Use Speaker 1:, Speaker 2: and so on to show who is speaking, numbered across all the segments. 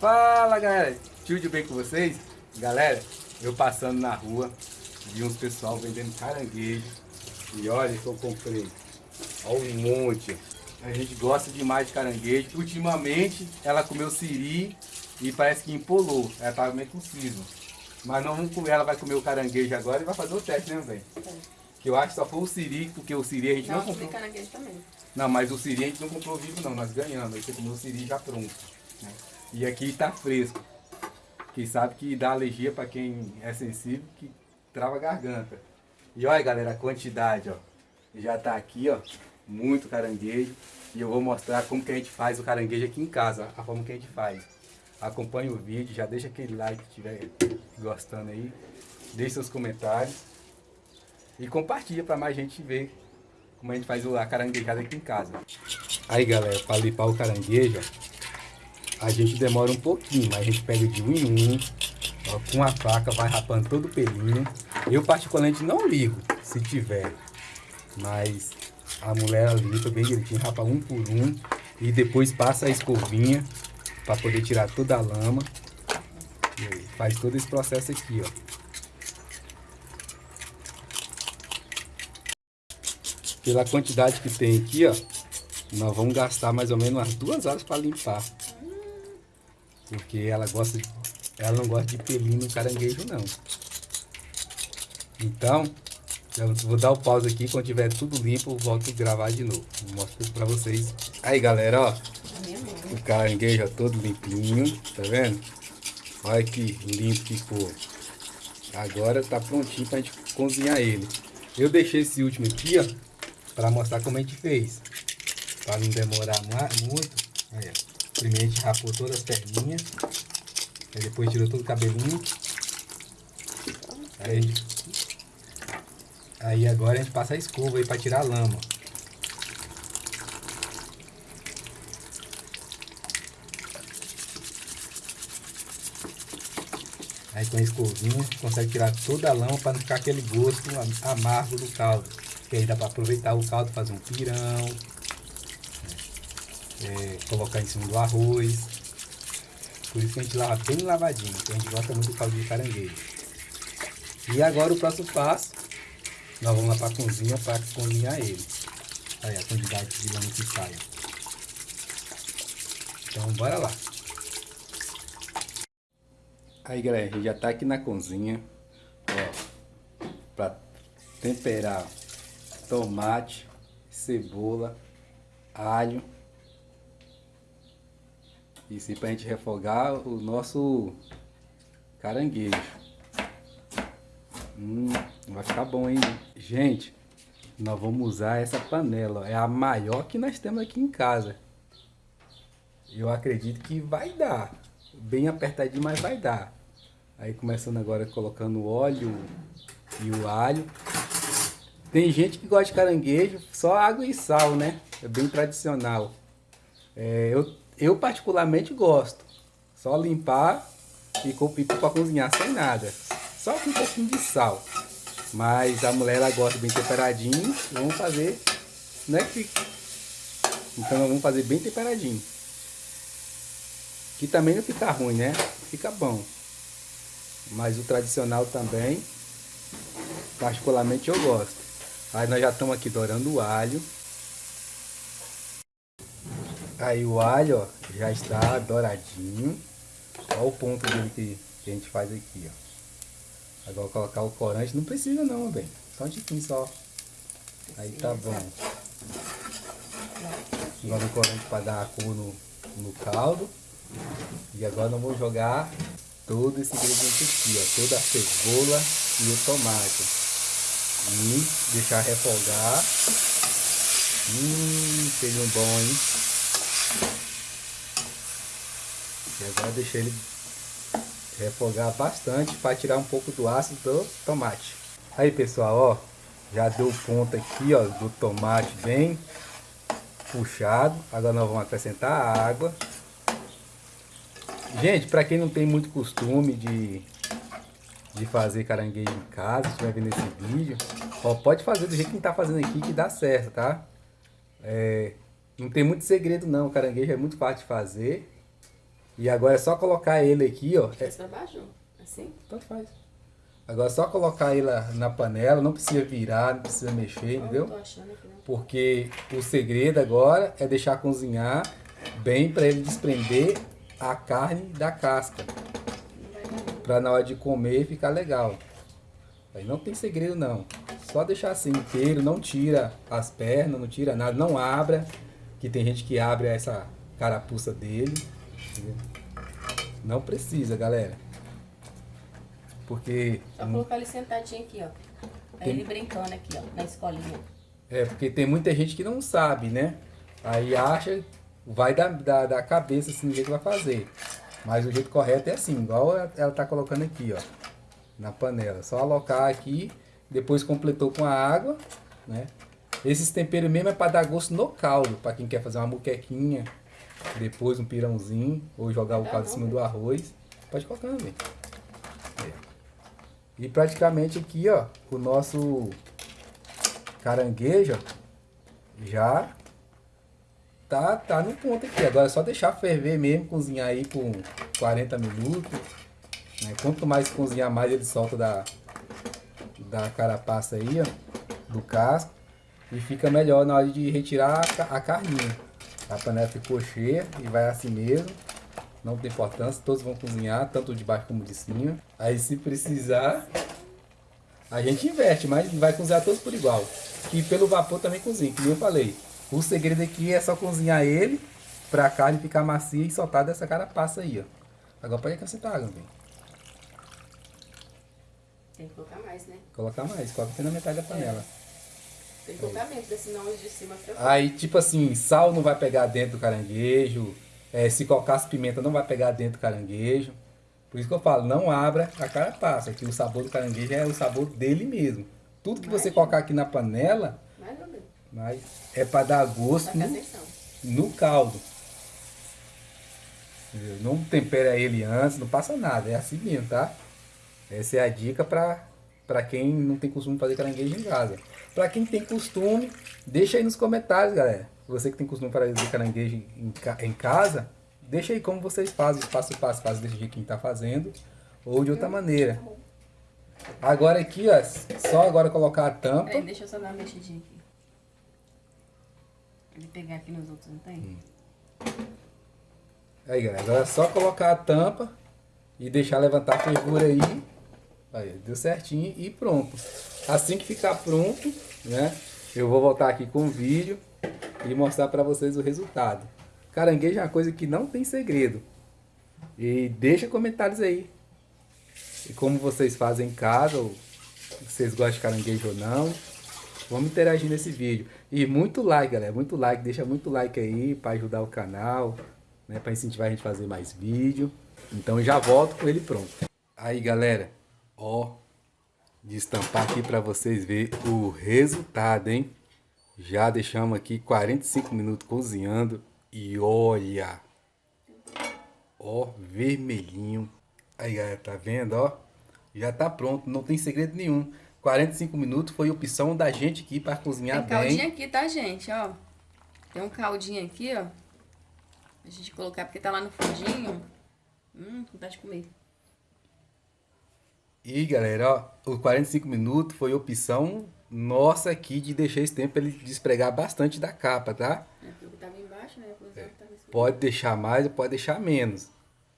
Speaker 1: Fala galera, tudo bem com vocês? Galera, eu passando na rua, vi uns pessoal vendendo caranguejo e olha que eu comprei, olha um monte. A gente gosta demais de caranguejo, ultimamente ela comeu siri e parece que empolou, ela estava meio com cisma. Mas não vamos comer, ela vai comer o caranguejo agora e vai fazer o teste, né, velho? Que eu acho que só foi o siri, porque o siri a gente não, não comprou.
Speaker 2: caranguejo também.
Speaker 1: Não, mas o siri a gente não comprou vivo não, nós ganhamos, aí você comeu o siri já pronto. Né? E aqui tá fresco. Que sabe que dá alergia para quem é sensível, que trava a garganta. E olha galera, a quantidade, ó. Já tá aqui, ó, muito caranguejo. E eu vou mostrar como que a gente faz o caranguejo aqui em casa, a forma que a gente faz. Acompanhe o vídeo, já deixa aquele like se estiver gostando aí. Deixe seus comentários. E compartilha para mais gente ver como a gente faz a caranguejada aqui em casa. Aí galera, para limpar o caranguejo, a gente demora um pouquinho, mas a gente pega de um em um, ó, com a faca, vai rapando todo o pelinho. Eu particularmente não ligo, se tiver, mas a mulher limpa bem direitinho, rapa um por um e depois passa a escovinha para poder tirar toda a lama. Aí, faz todo esse processo aqui, ó. Pela quantidade que tem aqui, ó, nós vamos gastar mais ou menos umas duas horas para limpar. Porque ela gosta de, ela não gosta de pelinho no caranguejo não. Então, eu vou dar o pause aqui, quando tiver tudo limpo, eu volto a gravar de novo. Vou mostrar pra vocês. Aí galera, ó. O caranguejo todo limpinho, tá vendo? Olha que limpo que ficou. Agora tá prontinho pra gente cozinhar ele. Eu deixei esse último aqui, ó, pra mostrar como a gente fez. Pra não demorar muito. Aí, ó. Primeiro a gente rapou todas as perninhas. Aí depois tirou todo o cabelinho. Aí, aí agora a gente passa a escova aí para tirar a lama. Aí com a escovinha consegue tirar toda a lama para não ficar aquele gosto amargo do caldo. Que aí dá para aproveitar o caldo, fazer um pirão, é, colocar em cima do arroz. Por isso que a gente lava bem lavadinho, porque a gente gosta muito do caldo de caranguejo. E agora o próximo passo, nós vamos lá para a cozinha para cozinhar ele. Aí a quantidade de lama que sai. Então bora lá. Aí galera, a gente já tá aqui na cozinha, ó, para temperar tomate, cebola, alho isso aí pra gente refogar o nosso caranguejo. Hum, vai ficar bom, hein? Gente, nós vamos usar essa panela. É a maior que nós temos aqui em casa. Eu acredito que vai dar. Bem apertadinho, mas vai dar. Aí começando agora colocando o óleo e o alho. Tem gente que gosta de caranguejo, só água e sal, né? É bem tradicional. É, eu eu particularmente gosto. Só limpar e pôr para cozinhar sem nada. Só com um pouquinho de sal. Mas a mulher ela gosta bem temperadinho. Vamos fazer, né? Então vamos fazer bem temperadinho. Que também não fica ruim, né? Fica bom. Mas o tradicional também, particularmente eu gosto. Aí nós já estamos aqui dourando o alho. Aí o alho, ó, já está douradinho. Olha o ponto dele que, a gente faz aqui, ó. Agora colocar o corante, não precisa não, bem. Só um tiquinho só. Aí tá bom. Agora o corante para dar a cor no, no caldo. E agora nós vamos jogar todo esse ingrediente aqui, ó. Toda a cebola e o tomate. E deixar refogar. Hum, feijão bom, hein? E agora deixa ele refogar bastante para tirar um pouco do ácido do tomate. Aí pessoal, ó, já deu ponto aqui, ó, do tomate bem puxado. Agora nós vamos acrescentar a água. Gente, para quem não tem muito costume de, de fazer caranguejo em casa, se estiver vendo esse vídeo, ó, pode fazer do jeito que está fazendo aqui que dá certo, tá? É, não tem muito segredo não, o caranguejo é muito fácil de fazer. E agora é só colocar ele aqui, ó.
Speaker 2: É pra baixo, assim?
Speaker 1: Tanto faz. Agora é só colocar ele na panela, não precisa virar, não precisa mexer, entendeu?
Speaker 2: Tô achando aqui, não.
Speaker 1: Porque o segredo agora é deixar cozinhar bem para ele desprender a carne da casca. Para na hora de comer ficar legal. Aí não tem segredo não. Só deixar assim inteiro, não tira as pernas, não tira nada, não abra. Que tem gente que abre essa carapuça dele. Não precisa, galera. Porque...
Speaker 2: Só colocar ele sentadinho aqui, ó. Aí tem... ele brincando aqui, ó, na escolinha.
Speaker 1: É, porque tem muita gente que não sabe, né? Aí acha, vai da, da, da cabeça assim, do jeito que vai fazer. Mas o jeito correto é assim, igual ela tá colocando aqui, ó. Na panela. Só alocar aqui, depois completou com a água, né? Esses temperos mesmo é para dar gosto no caldo, para quem quer fazer uma muquequinha, depois um pirãozinho, ou jogar o caldo em cima do arroz. Pode colocar também. É. E praticamente aqui, ó, o nosso caranguejo já tá, tá no ponto aqui. Agora é só deixar ferver mesmo, cozinhar aí por 40 minutos. Né? Quanto mais cozinhar, mais ele solta da, da carapaça aí, ó, do casco. E fica melhor na hora de retirar a, carninha. A panela ficou cheia e vai assim mesmo. Não tem importância, todos vão cozinhar, tanto de baixo como de cima. Aí se precisar, a gente inverte, mas vai cozinhar todos por igual. Que pelo vapor também cozinha, nem eu falei. O segredo aqui é só cozinhar ele pra a carne ficar macia e soltar dessa carapaça aí, ó. Agora pode acrescentar água,
Speaker 2: vem. Tem que colocar mais, né?
Speaker 1: Colocar mais, coloca até na metade da panela. É.
Speaker 2: Tem que porque senão os de cima fica
Speaker 1: Aí, tipo assim, sal não vai pegar dentro do caranguejo. É, se colocasse pimenta não vai pegar dentro do caranguejo. Por isso que eu falo, não abra a carapaça, que o sabor do caranguejo é o sabor dele mesmo. Tudo que você colocar aqui na panela, mas é para dar gosto no, no, caldo. Não tempera ele antes, não passa nada, é assim mesmo, tá? Essa é a dica para quem não tem costume de fazer caranguejo em casa. Para quem tem costume, deixa aí nos comentários, galera. Você que tem costume de fazer caranguejo em, em casa, deixa aí como vocês fazem, passo a passo, faz desse jeito que está fazendo, ou de outra maneira. Agora aqui, ó, só agora colocar a tampa.
Speaker 2: Peraí, deixa eu só dar uma mexidinha aqui. Ele pegar aqui nos outros, não tem? Hum.
Speaker 1: Aí, galera, agora é só colocar a tampa e deixar levantar a fervura aí. Aí, deu certinho e pronto. Assim que ficar pronto, né, eu vou voltar aqui com o vídeo e mostrar para vocês o resultado. Caranguejo é uma coisa que não tem segredo. E deixa comentários aí. E como vocês fazem em casa, ou vocês gostam de caranguejo ou não. Vamos interagir nesse vídeo. E muito like, galera. Muito like. Deixa muito like aí para ajudar o canal. Né, para incentivar a gente a fazer mais vídeo. Então já volto com ele pronto. Aí, galera. Ó. De estampar aqui para vocês verem o resultado, hein? Já deixamos aqui 45 minutos cozinhando. E olha. Ó, vermelhinho. Aí, galera, tá vendo, ó? Já tá pronto, não tem segredo nenhum. 45 minutos foi opção da gente aqui para cozinhar
Speaker 2: Tem
Speaker 1: bem.
Speaker 2: caldinho aqui, tá, gente? Ó. Tem um caldinho aqui, ó. A gente colocar porque tá lá no fundinho. Hum, vontade de comer.
Speaker 1: E galera, ó, os 45 minutos foi opção nossa aqui de deixar esse tempo ele despregar bastante da capa, tá?
Speaker 2: É, porque tava embaixo, né? É.
Speaker 1: Pode deixar mais ou pode deixar menos.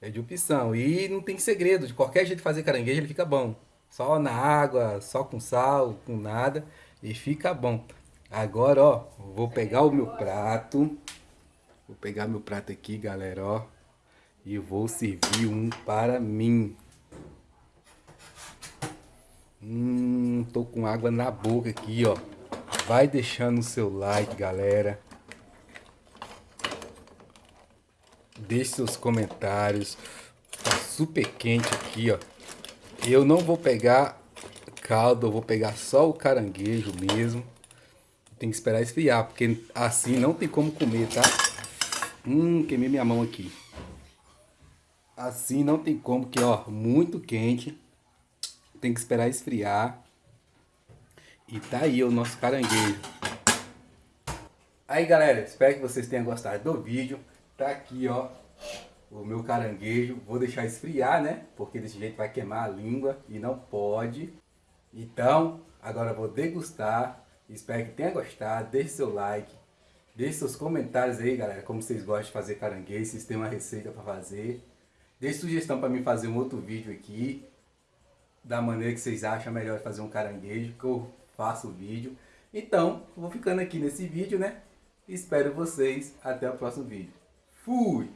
Speaker 1: É de opção. E não tem segredo, de qualquer jeito de fazer caranguejo ele fica bom. Só na água, só com sal, com nada. E fica bom. Agora, ó, vou pegar o meu prato. Vou pegar meu prato aqui, galera, ó. E vou servir um para mim. Hum, tô com água na boca aqui, ó. Vai deixando o seu like, galera. Deixe seus comentários. Tá super quente aqui, ó. Eu não vou pegar caldo, eu vou pegar só o caranguejo mesmo. Tem que esperar esfriar, porque assim não tem como comer, tá? Hum, queimei minha mão aqui. Assim não tem como, que ó, muito quente. Tem que esperar esfriar. E tá aí o nosso caranguejo. Aí galera, espero que vocês tenham gostado do vídeo. Tá aqui ó, o meu caranguejo, vou deixar esfriar, né? Porque desse jeito vai queimar a língua e não pode. Então, agora vou degustar. Espero que tenha gostado. Deixe seu like. Deixe seus comentários aí, galera, como vocês gostam de fazer caranguejo, se tem uma receita para fazer. Deixe sugestão para mim fazer um outro vídeo aqui, da maneira que vocês acham melhor fazer um caranguejo, que eu faço o vídeo. Então, vou ficando aqui nesse vídeo, né? Espero vocês até o próximo vídeo. Fui!